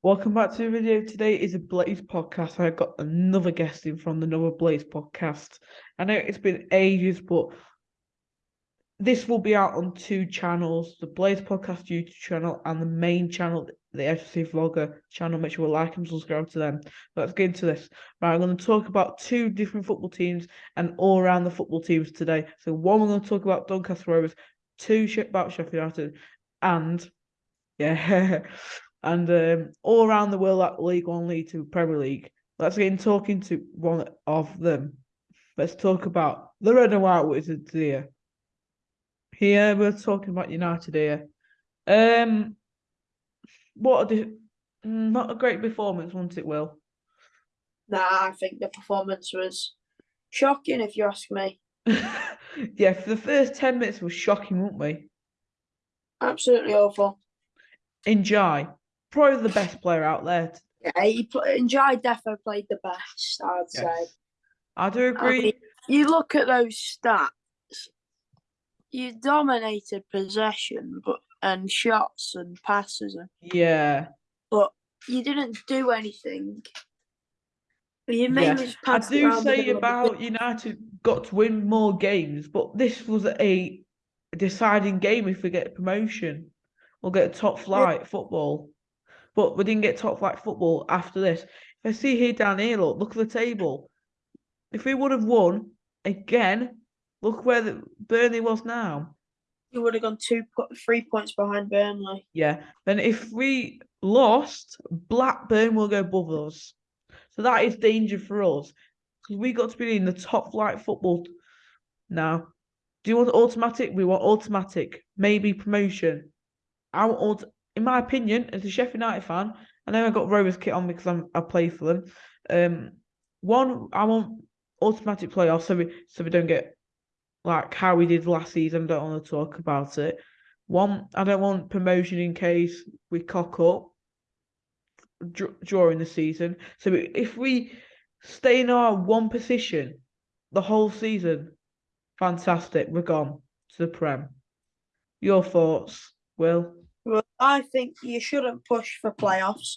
Welcome back to the video. Today is a Blades podcast. I've got another guest in from the Another Blades podcast. I know it's been ages, but this will be out on two channels the Blades podcast YouTube channel and the main channel, the FC Vlogger channel. Make sure you like and subscribe to them. Let's get into this. Right, I'm going to talk about two different football teams and all around the football teams today. So, one, we're going to talk about Doncaster Rovers, two, about Sheffield United, and yeah. and um, all around the world, like League One, League Two, Premier League. Let's get in talking to one of them. Let's talk about the Red and White Wizards here. Here we're talking about United here. Um, what a not a great performance, wasn't it, Will? Nah, I think the performance was shocking, if you ask me. yeah, for the first ten minutes was shocking, weren't we? Absolutely awful. Enjoy probably the best player out there. Yeah, he play, Ndiaye defo played the best. I'd yes. say. I do agree. I mean, you look at those stats. You dominated possession, but and shots and passes and yeah, but you didn't do anything. You yeah. I do say about United got to win more games, but this was a deciding game if we get promotion or get top flight yeah. football but we didn't get top flight football after this. If I see here down here, look, look at the table. If we would have won again, look where the Burnley was now. You would have gone two, three points behind Burnley. Yeah. Then if we lost, Blackburn will go above us. So that is danger for us because we got to be in the top flight football now. Do you want automatic? We want automatic. Maybe promotion. I want in my opinion, as a Sheffield United fan, I know I got Rovers kit on because I'm I play for them. Um, one, I want automatic playoffs so we so we don't get like how we did last season. Don't want to talk about it. One, I don't want promotion in case we cock up during the season. So if we stay in our one position the whole season, fantastic. We're gone to the Prem. Your thoughts, Will? Well, I think you shouldn't push for playoffs.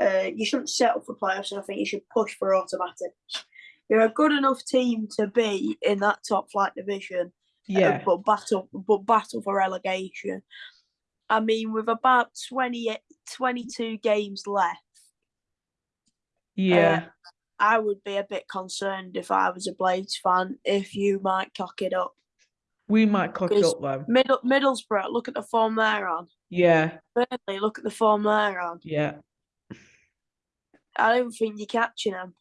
Uh, you shouldn't settle for playoffs, and I think you should push for automatics. You're a good enough team to be in that top flight division. Uh, yeah. Uh, but battle, but battle for relegation. I mean, with about 20, 22 games left. Yeah. Uh, I would be a bit concerned if I was a Blades fan if you might cock it up. We might cock it up though. Middle, Middlesbrough, look at the form they're on. Yeah. Burnley, look at the form they're on. Yeah. I don't think you're catching them.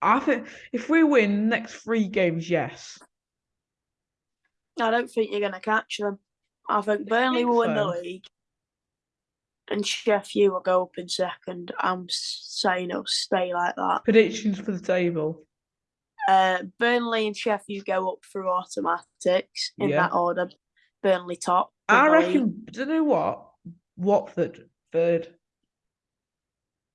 I think if we win next three games, yes. I don't think you're going to catch them. I think Burnley think will win the league, and Sheffield will go up in second. I'm saying it'll stay like that. Predictions for the table. Uh, Burnley and Sheffield go up through automatics in yeah. that order. Burnley top. I reckon. Do you know what? Watford third.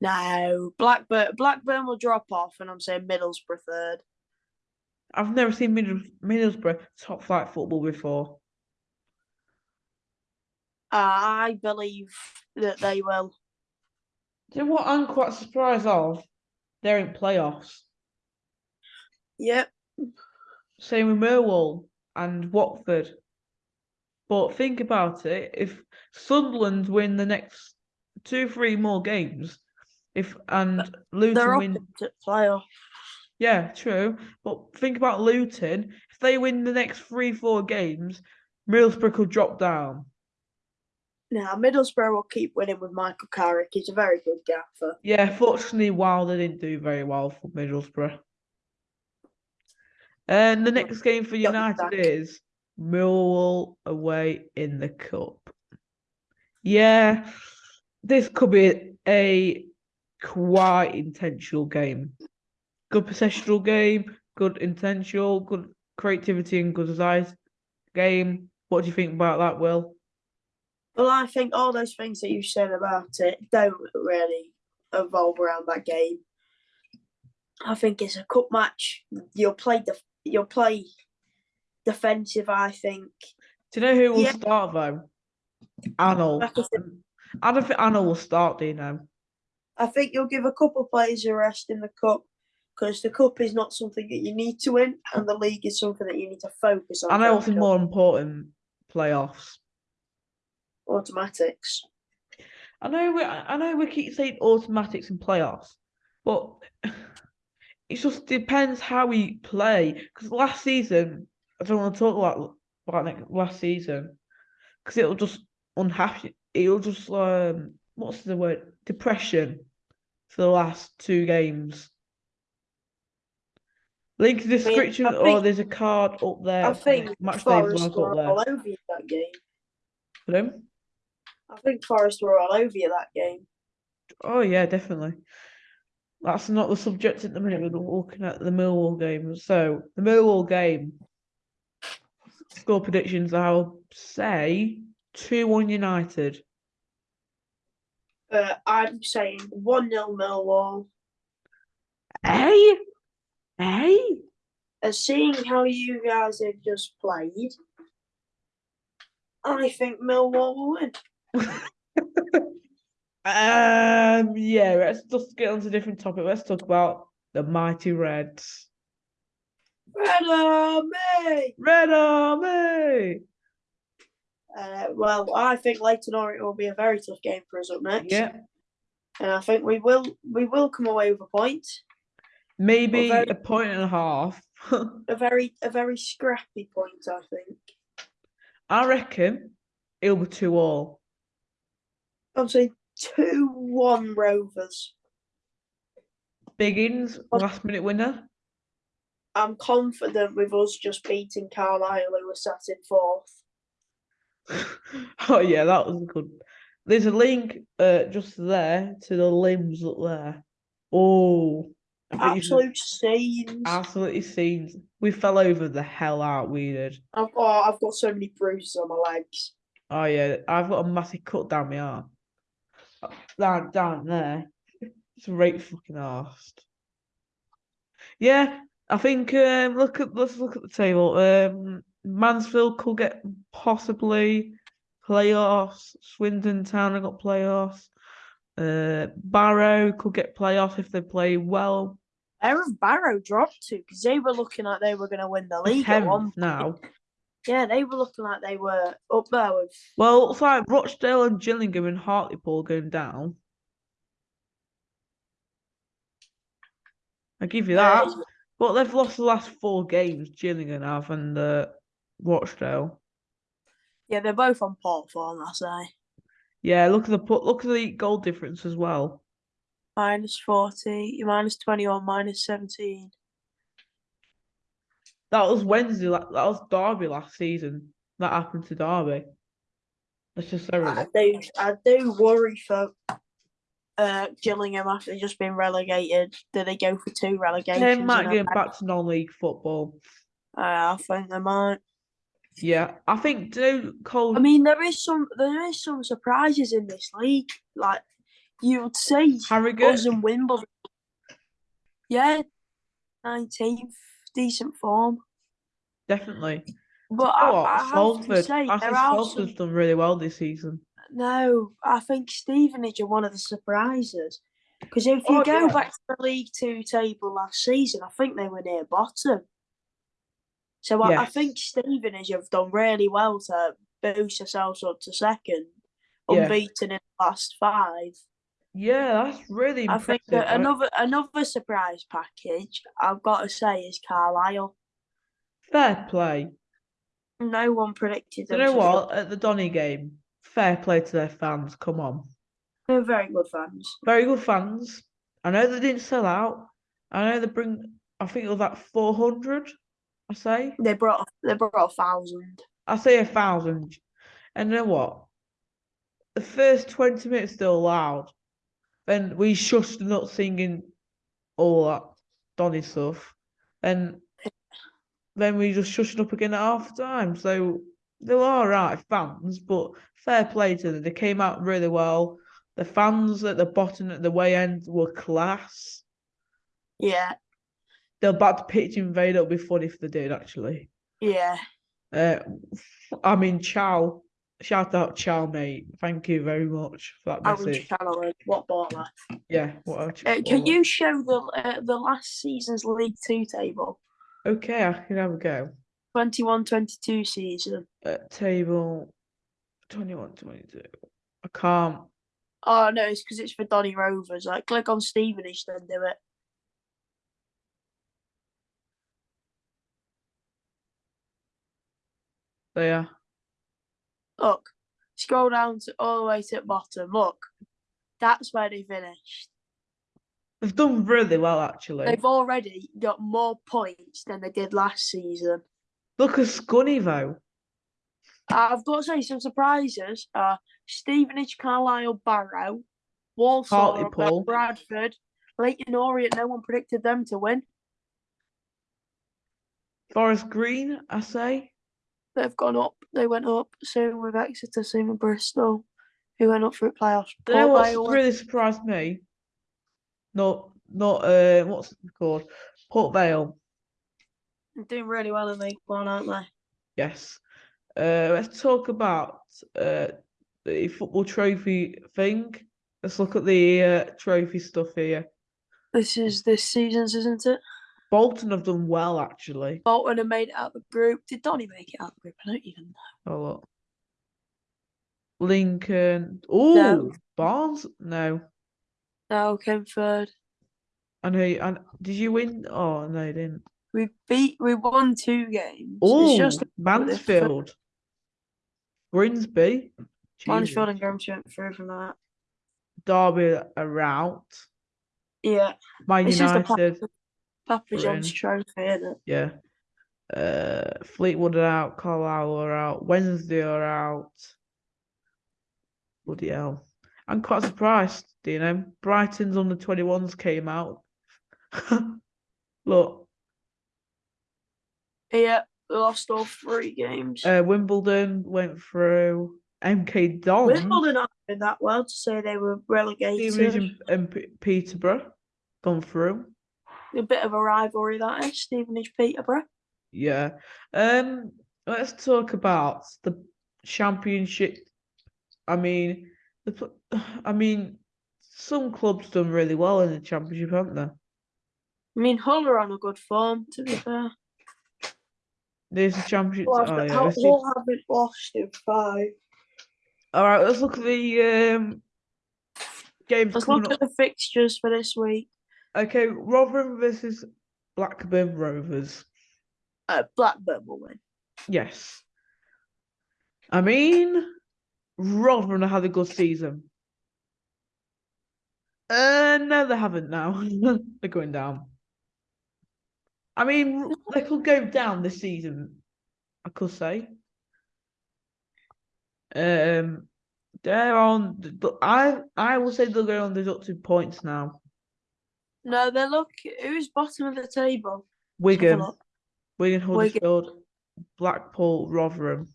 No, Blackburn. Blackburn will drop off, and I'm saying Middlesbrough third. I've never seen Middles- Middlesbrough top flight football before. I believe that they will. Do you know what I'm quite surprised of? They're in playoffs. Yep. Same with Millwall and Watford. But think about it: if Sunderland win the next two, three more games, if and Luton They're win playoff. Yeah, true. But think about Luton. If they win the next three, four games, Middlesbrough could drop down. Now, Middlesbrough will keep winning with Michael Carrick. He's a very good gaffer. Yeah, fortunately, Wilder didn't do very well for Middlesbrough. And the next game for United is Millwall away in the cup. Yeah, this could be a quite intentional game. Good possessional game, good intentional, good creativity and good size game. What do you think about that, Will? Well, I think all those things that you said about it don't really evolve around that game. I think it's a cup match. You'll play the you'll play defensive. I think. Do you know who will yeah. start though? Arnold. I don't think Arnold will start. Do you know? I think you'll give a couple players a rest in the cup because the cup is not something that you need to win, and the league is something that you need to focus on. I know what's more important playoffs. automatics. I know we I know we keep saying automatics and playoffs, but it just depends how we play. Because last season, I don't want to talk about about like last season, because it'll just unhappy. It'll just um, what's the word? Depression for the last two games. Link in the description, I or think- there's a card up there. I think match Forest were all over you that game. Them. I think Forest were all over you that game. Oh yeah, definitely. That's not the subject at the minute. We're looking at the Millwall game. So the Millwall game score predictions. I'll say two one United. Uh, I'm saying 1 0 Millwall. Hey, hey. And seeing how you guys have just played, I think Millwall will win. Um, yeah, let's just get on to a different topic. Let's talk about the mighty Reds. Red Army! Red Army! Uh, well, I think Leyton Orient will be a very tough game for us up next. Yeah. And I think we will we will come away with a point. Maybe a, very, a point and a half. a very a very scrappy point, I think. I reckon it'll be two all. Obviously, 2 1 Rovers. Biggins, last minute winner. I'm confident with us just beating Carlisle, who were sat in fourth. oh, yeah, that was good. There's a link uh, just there to the limbs up there. Oh. Absolute scenes. Absolutely scenes. We fell over the hell out, we did. I've, oh, I've got so many bruises on my legs. Oh, yeah. I've got a massive cut down my arm. Down down there. It's right fucking arsed. Yeah, I think um look at let's look at the table. Um Mansfield could get possibly playoffs. Swindon Town have got playoffs. Uh Barrow could get playoffs if they play well. Have Barrow dropped to? Because they were looking like they were going to win the league at one Tenth now. Yeah, they were looking like they were up there with. Well, it's like Rochdale and Gillingham and Hartlepool going down. I give you that. Uh, But they've lost the last four games, Gillingham have and uh, Rochdale. yeah, they're both on port form, I say. Yeah, look at the put. Look at the goal difference as well. Minus 40, minus 21, minus 17. That was Wednesday. That was Derby last season. That happened to Derby. That's just I do, I do worry for uh, Gillingham after just being relegated. Do they go for two relegations? They might get back to non-league football. Uh, I think they might. Yeah, I think. Do Cole? I mean, there is some there is some surprises in this league. Like you would say, Harrogate. us and Wimbledon. Yeah, nineteenth, decent form. Definitely. But You I, know? I have to Salford. say, I think Salford's some, done really well this season. no. I think Stevenage are one of the surprises because if you Oh, go yeah. back to the League Two table last season, I think they were near bottom. So I, I Yes. think Stevenage have done really well to boost themselves up to second, Yeah. unbeaten in the last five. Yeah, that's really I think I- another another surprise package I've got to say is Carlisle. Fair play. No one predicted You know to what? At the Donny game, fair play to their fans. Come on. They're very good fans. Very good fans. I know they didn't sell out. I know they bring, I think it was like 400, I say. They brought they brought a thousand. I say a thousand. And you know what? The first 20 minutes still loud. Then we shushed not singing all that Donny stuff. And then we just shushed up again at half time. So they were all right fans, but fair play to them. They came out really well. The fans at the bottom at the way end were class. Yeah, They're about to pitch invade. It'll be funny if they did actually. yeah. Uh, I mean, Chow, shout out Chow mate. Thank you very much for that message. What baller. Yeah, what Uh, can you show the uh, the last season's League Two table? Okay, I can have a go. 21-22 season. Uh, table 21, 22. I can't. Oh no, it's because it's for Donny Rovers. Like, click on Stevenage, then do it. There. Look, scroll down to all the way to the bottom. Look, that's where they finished. They've done really well actually. They've already got more points than they did last season. Look at Scunny though. I've got to say some surprises are Stevenage, Carlisle, Barrow, Walsall. Bradford, Leyton Orient. No one predicted them to win. Forest Green, I say. They've gone up. They went up. Same with Exeter, same with Bristol, who went up through playoffs. You know what's really surprised me? Not not uh what's it called? Port Vale. doing really well in League One, aren't they? Yes. Uh let's talk about uh the football trophy thing. Let's look at the uh, trophy stuff here. This is this season's, isn't it? Bolton have done well actually. Bolton have made it out of the group. Did Donny make it out of the group? I don't even know. Oh look. Lincoln. Oh No. Barnes? No. No, came third. I know you, and did you win? Oh no, you didn't. We beat. We won two games. Oh just Mansfield. Grimsby. Mansfield and Grimsby went through from that. Derby are out. Yeah, Man it's just a United. Papa, Papa John's trophy, isn't it? Yeah. Uh, Fleetwood are out. Carlisle are out. Wednesday are out. Bloody hell. I'm quite surprised, do you know? Brighton's under 21s came out. Look, Yeah, we lost all three games. uh, Wimbledon went through. MK Dons. Wimbledon aren't that well to say they were relegated. Stevenage and, and P- Peterborough gone through. A bit of a rivalry that is Stevenage Peterborough. Yeah. Um. Let's talk about the championship. I mean, the. I mean, some clubs done really well in the championship, haven't they? I mean, Hull are on a good form, to be fair. There's the championship. Well, Oh, yeah. Hull Hull haven't lost in five. All right. Let's look at the um games Let's look up. at the fixtures for this week. Okay, Rotherham versus Blackburn Rovers. Uh, Blackburn will win. Yes. I mean, Rotherham have had a good season. Uh, no, they haven't now. They're going down. I mean, they could go down this season, I could say. Um, they're on. the- I I will say they'll go on deducted points now. No, they look. Who's bottom of the table? Let's have a Wigan. Wigan, Wigan. Huddersfield, Blackpool, Rotherham.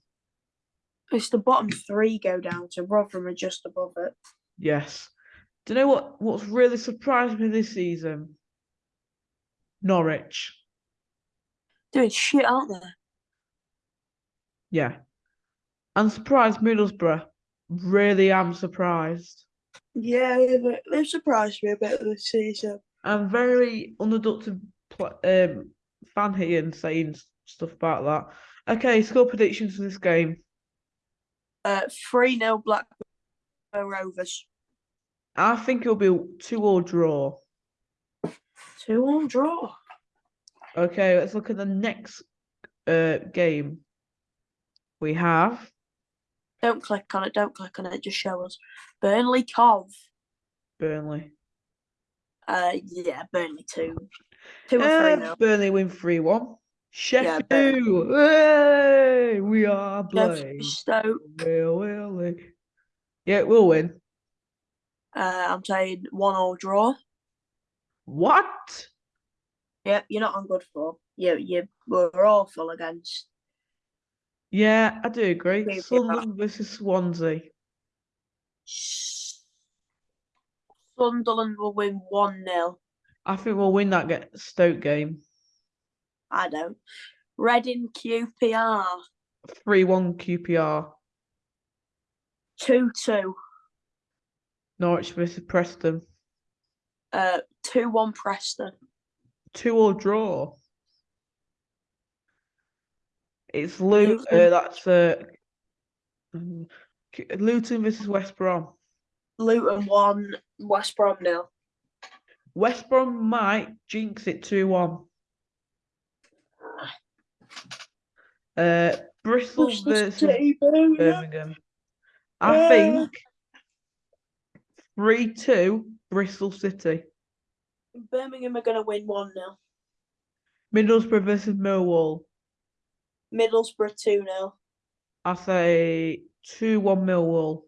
It's the bottom three go down, so Rotherham are just above it. Yes. Do you know what? What's really surprised me this season? Norwich. Doing shit, aren't they? Yeah. I'm surprised Middlesbrough. Really am surprised. Yeah, they- they've surprised me a bit this season. I'm very unadopted um, fan here and saying stuff about that. Okay, score predictions for this game. Uh, 3 0 Blackburn Rovers. I think it'll be two or draw. 2 all draw. Okay, let's look at the next uh game. We have Don't click on it, don't click on it, just show us. Burnley Cov. Burnley. Uh, yeah, Burnley 2. 2 or 3 Uh, Burnley win 3 1. Yeah, Burnley. Hey, we are playing. Stoke. Will, will, we? Yeah, we'll win. Uh, I'm saying 1 all draw. What? Yep, you're not on good form. You, you were awful against. Yeah, I do agree. Maybe Sunderland versus Swansea. Sunderland will win 1 0. I think we'll win that get Stoke game. I don't. Reading QPR. 3 1 QPR. Two two. Norwich versus Preston. Uh, two one Preston. Two or draw. It's Luton. Uh, that's uh, Luton versus West Brom. Luton one. West Brom nil. West Brom might jinx it 2 1. Uh, Bristol versus Birmingham. I think 3 2 Bristol City. Birmingham are gonna win one 0 Middlesbrough versus Millwall. Middlesbrough two 0 I say 2 1 Millwall.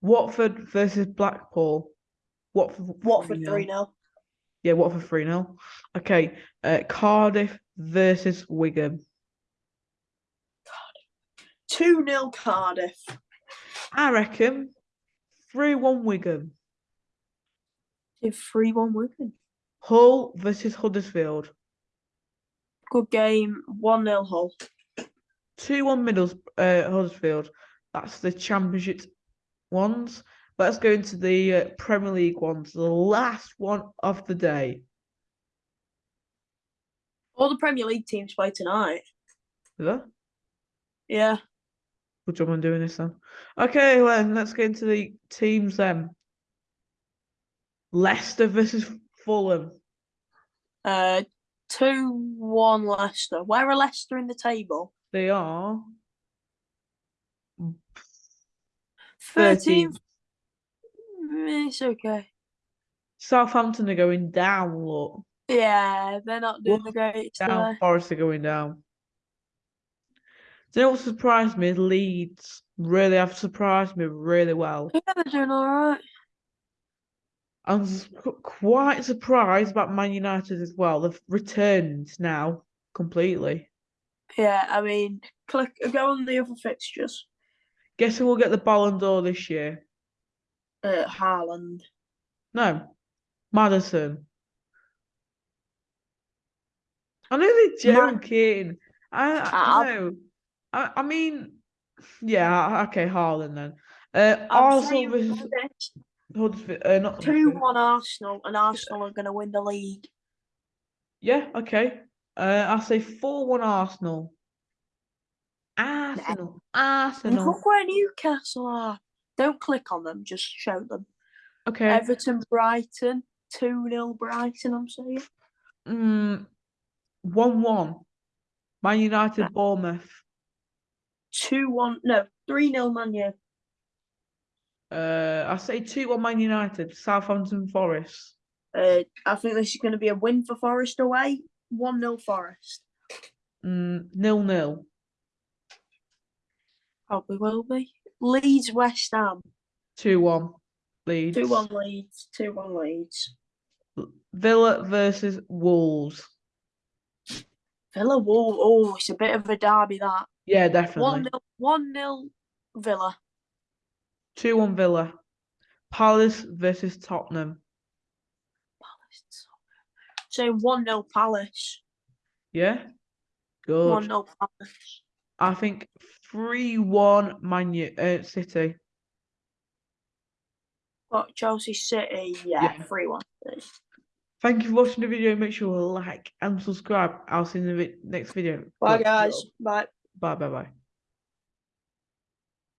Watford versus Blackpool. Watford, Watford 3-0. three 0 Yeah, Watford 3 0. Okay. Uh, Cardiff versus Wigan. Two 0 Cardiff. I reckon 3 1 Wigan. Three one Wigan. Hull versus Huddersfield. Good game. One 0 Hull. 2 1 Middles uh, Huddersfield. That's the Championship ones. Let's go into the uh, Premier League ones. The last one of the day. All the Premier League teams play tonight. Is that? Yeah. Good job on doing this then. Okay, then let's get into the teams then. Leicester versus Fulham. Uh, two one Leicester. Where are Leicester in the table? They are 13th. 13th. Mm, It's okay. Southampton are going down, look. Yeah, they're not doing the Wolves greatest. Down, Forest are going down. Do you know what surprised me? Leeds really have surprised me really well. Yeah, they're doing all right. I'm quite surprised about Man United as well. They've returned now completely. Yeah, I mean, click go on the other fixtures. Guess who will get the Ballon d'Or this year? Uh, Haaland. No, Maddison. I know they're joking. I, I know. I, I mean, yeah, okay, Haaland then. Uh, I'm Arsenal versus Huddersfield. Uh, not two one Arsenal, and Arsenal are going to win the league. Yeah, okay. Uh, I'll say 4 1 Arsenal. Arsenal. Arsenal. look where Newcastle are. Don't click on them, just show them. Okay. Everton, Brighton, two 0 Brighton. I'm saying. Mm, 1 1. Man United, Bournemouth. Two one, no, three 0 Man U. Uh, I say 2 1 Man United, Southampton Forest. Uh, I think this is going to be a win for Forest away. One 0 Forest. Mm, nil nil. Probably will be. Leeds, West Ham. 2 1. Leeds. Two one Leeds. Two one Leeds. Villa versus Wolves. Villa, Wool. Oh, it's a bit of a derby that. Yeah, definitely. One. 0 One nil Villa. 2 1 Villa. Palace versus Tottenham. Palace. So one 0 Palace. Yeah? Good. One 0 Palace. I think 3 1 Man U, uh, City. Got Chelsea City. Yeah, Yeah. three one. Thank you for watching the video. Make sure to like and subscribe. I'll see you in the next video. Bye guys. Bye. Bye bye bye.